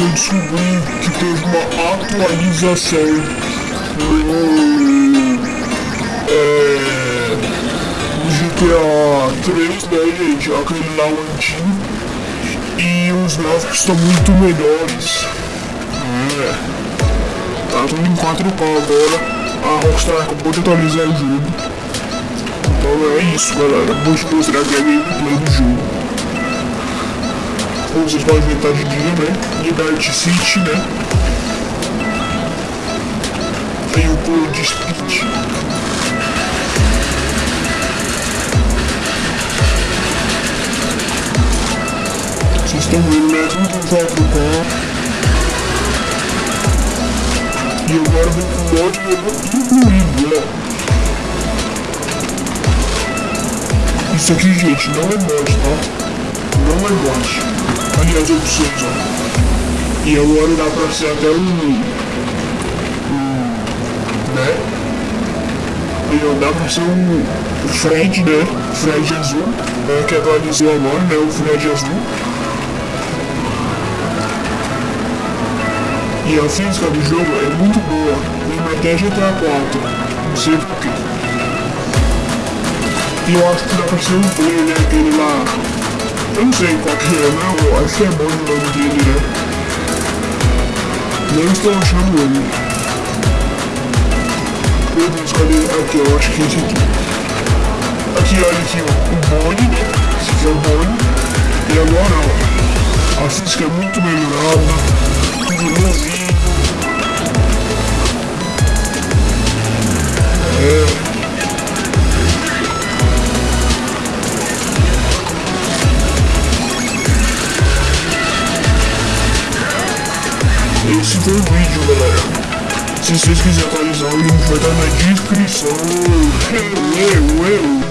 eu descobri que teve uma atualização no, é, no GTA 3, né, gente? Aquele lá o antigo. E os gráficos estão muito melhores. É. Tá tudo em 4K agora. A Rockstar acabou de atualizar o jogo. Então é isso, galera. Vou te mostrar aqui a gameplay do jogo. Como vocês podem ver, tá de dia, né? Liberty City, né? Tem o de speed. Vocês estão vendo, né? Tudo em 4K. E agora vem com o mod incluído, né? Isso aqui, gente, não é mod, tá? Não é mod. As opções, ó. E agora dá pra ser até um... um né? E ó, dá pra ser um... O Fred, né? Fred azul. É, que atualizou agora, né? O Fred azul. E a física do jogo é muito boa. Lembra até GTA 4. Não sei porquê. E eu acho que dá pra ser um play, né? Aquele lá. Não sei qual que é, né? Eu acho que é bom o nome dele, né? Não estou achando ele. Meu Deus, cadê? Aqui, eu acho que é esse aqui. Aqui, olha aqui, ó. O Bonnie, né? Esse aqui é o Bonnie. E agora, ó. A física é muito melhorada. Tudo novinho. Esse foi o vídeo, galera. Se vocês quiserem atualizar, o link vai estar na descrição. Eu, eu, eu.